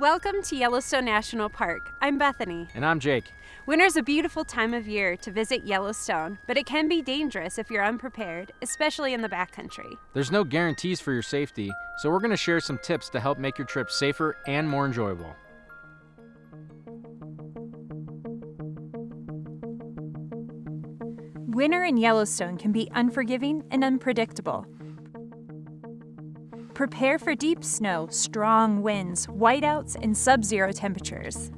Welcome to Yellowstone National Park. I'm Bethany. And I'm Jake. Winter's a beautiful time of year to visit Yellowstone, but it can be dangerous if you're unprepared, especially in the backcountry. There's no guarantees for your safety, so we're going to share some tips to help make your trip safer and more enjoyable. Winter in Yellowstone can be unforgiving and unpredictable. Prepare for deep snow, strong winds, whiteouts, and sub zero temperatures.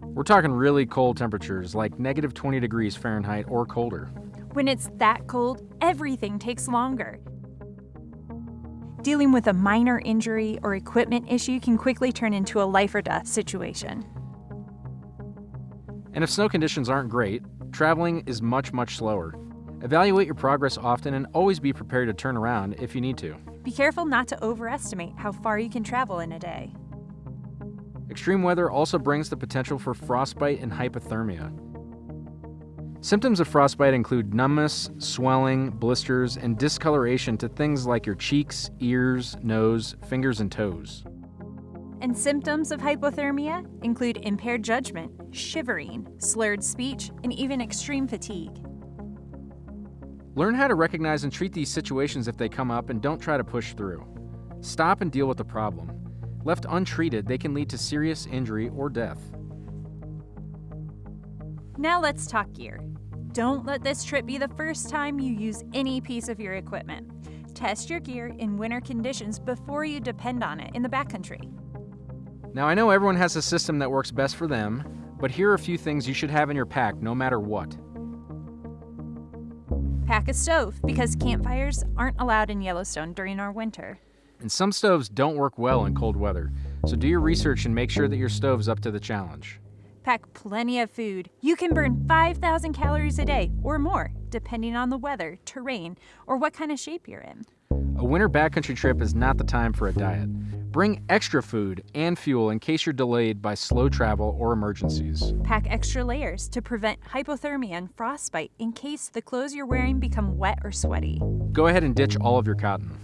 We're talking really cold temperatures, like negative 20 degrees Fahrenheit or colder. When it's that cold, everything takes longer. Dealing with a minor injury or equipment issue can quickly turn into a life or death situation. And if snow conditions aren't great, traveling is much, much slower. Evaluate your progress often and always be prepared to turn around if you need to. Be careful not to overestimate how far you can travel in a day. Extreme weather also brings the potential for frostbite and hypothermia. Symptoms of frostbite include numbness, swelling, blisters, and discoloration to things like your cheeks, ears, nose, fingers, and toes. And symptoms of hypothermia include impaired judgment, shivering, slurred speech, and even extreme fatigue. Learn how to recognize and treat these situations if they come up and don't try to push through. Stop and deal with the problem. Left untreated, they can lead to serious injury or death. Now let's talk gear. Don't let this trip be the first time you use any piece of your equipment. Test your gear in winter conditions before you depend on it in the backcountry. Now, I know everyone has a system that works best for them, but here are a few things you should have in your pack no matter what. Pack a stove because campfires aren't allowed in Yellowstone during our winter. And some stoves don't work well in cold weather, so do your research and make sure that your stove's up to the challenge. Pack plenty of food. You can burn 5,000 calories a day or more, depending on the weather, terrain, or what kind of shape you're in. A winter backcountry trip is not the time for a diet. Bring extra food and fuel in case you're delayed by slow travel or emergencies. Pack extra layers to prevent hypothermia and frostbite in case the clothes you're wearing become wet or sweaty. Go ahead and ditch all of your cotton.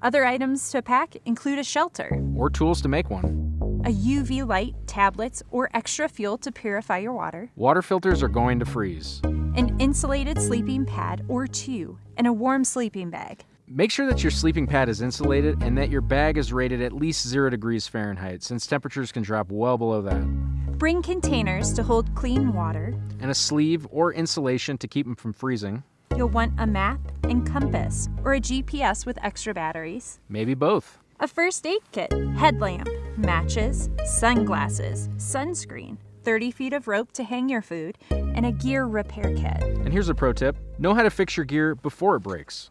Other items to pack include a shelter, or tools to make one, a UV light, tablets, or extra fuel to purify your water, Water filters are going to freeze. an insulated sleeping pad or two, and a warm sleeping bag. Make sure that your sleeping pad is insulated and that your bag is rated at least 0 degrees Fahrenheit, since temperatures can drop well below that. Bring containers to hold clean water. And a sleeve or insulation to keep them from freezing. You'll want a map and compass, or a GPS with extra batteries. Maybe both. A first aid kit, headlamp, matches, sunglasses, sunscreen, 30 feet of rope to hang your food, and a gear repair kit. And here's a pro tip know how to fix your gear before it breaks.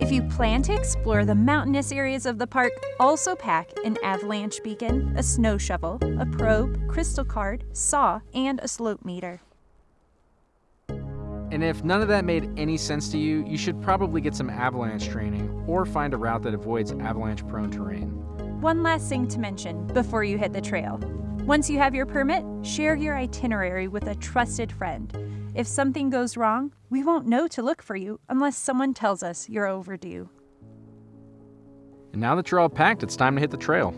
If you plan to explore the mountainous areas of the park, also pack an avalanche beacon, a snow shovel, a probe, crystal card, saw, and a slope meter. And if none of that made any sense to you, you should probably get some avalanche training or find a route that avoids avalanche prone terrain. One last thing to mention before you hit the trail. Once you have your permit, share your itinerary with a trusted friend. If something goes wrong, we won't know to look for you unless someone tells us you're overdue. And now that you're all packed, it's time to hit the trail.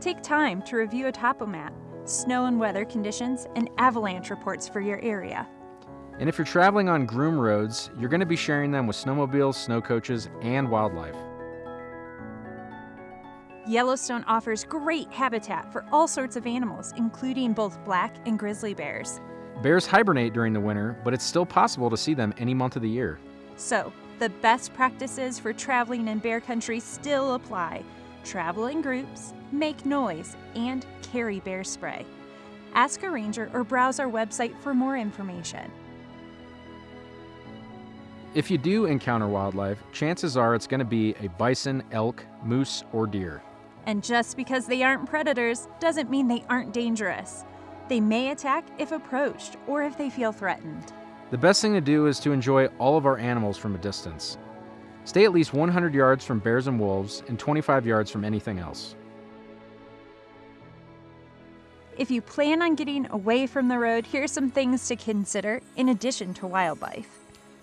Take time to review a topo map, snow and weather conditions, and avalanche reports for your area. And if you're traveling on groom roads, you're going to be sharing them with snowmobiles, snow coaches, and wildlife. Yellowstone offers great habitat for all sorts of animals, including both black and grizzly bears. Bears hibernate during the winter, but it's still possible to see them any month of the year. So, the best practices for traveling in bear country still apply. Travel in groups, make noise, and carry bear spray. Ask a ranger or browse our website for more information. If you do encounter wildlife, chances are it's going to be a bison, elk, moose, or deer. And just because they aren't predators doesn't mean they aren't dangerous. They may attack if approached or if they feel threatened. The best thing to do is to enjoy all of our animals from a distance. Stay at least 100 yards from bears and wolves and 25 yards from anything else. If you plan on getting away from the road, here are some things to consider in addition to wildlife.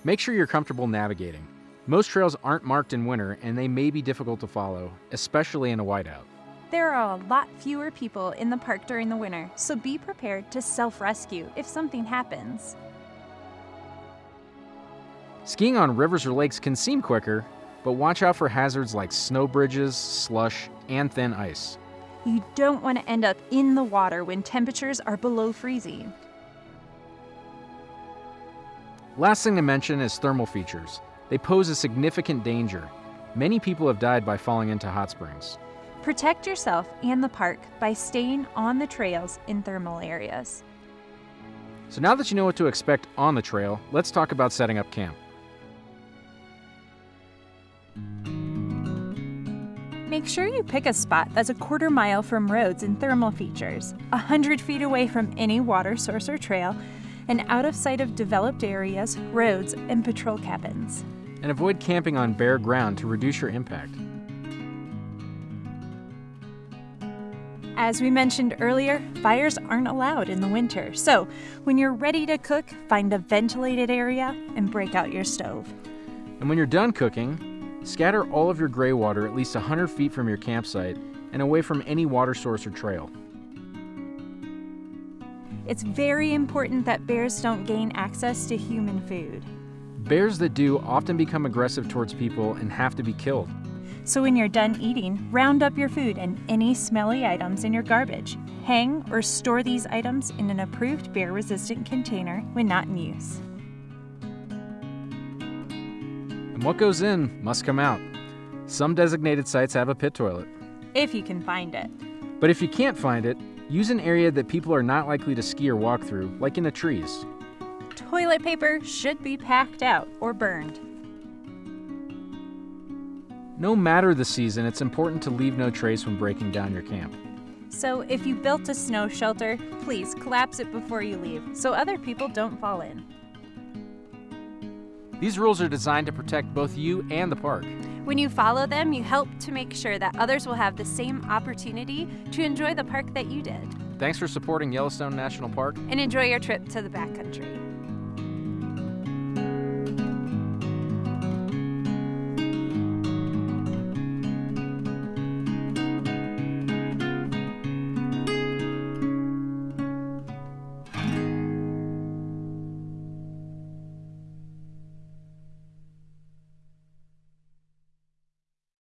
Make sure you're comfortable navigating. Most trails aren't marked in winter and they may be difficult to follow, especially in a whiteout. There are a lot fewer people in the park during the winter, so be prepared to self rescue if something happens. Skiing on rivers or lakes can seem quicker, but watch out for hazards like snow bridges, slush, and thin ice. You don't want to end up in the water when temperatures are below freezing. Last thing to mention is thermal features. They pose a significant danger. Many people have died by falling into hot springs. Protect yourself and the park by staying on the trails in thermal areas. So now that you know what to expect on the trail, let's talk about setting up camp. Make sure you pick a spot that's a quarter mile from roads and thermal features, 100 feet away from any water source or trail, and out of sight of developed areas, roads, and patrol cabins. And avoid camping on bare ground to reduce your impact. As we mentioned earlier, fires aren't allowed in the winter, so when you're ready to cook, find a ventilated area and break out your stove. And when you're done cooking, scatter all of your gray water at least 100 feet from your campsite and away from any water source or trail. It's very important that bears don't gain access to human food. Bears that do often become aggressive towards people and have to be killed. So when you're done eating, round up your food and any smelly items in your garbage. Hang or store these items in an approved bear resistant container when not in use. And what goes in must come out. Some designated sites have a pit toilet. If you can find it. But if you can't find it, use an area that people are not likely to ski or walk through, like in the trees. Toilet paper should be packed out or burned. No matter the season, it's important to leave no trace when breaking down your camp. So if you built a snow shelter, please collapse it before you leave so other people don't fall in. These rules are designed to protect both you and the park. When you follow them, you help to make sure that others will have the same opportunity to enjoy the park that you did Thanks for supporting Yellowstone National Park. and enjoy your trip to the backcountry.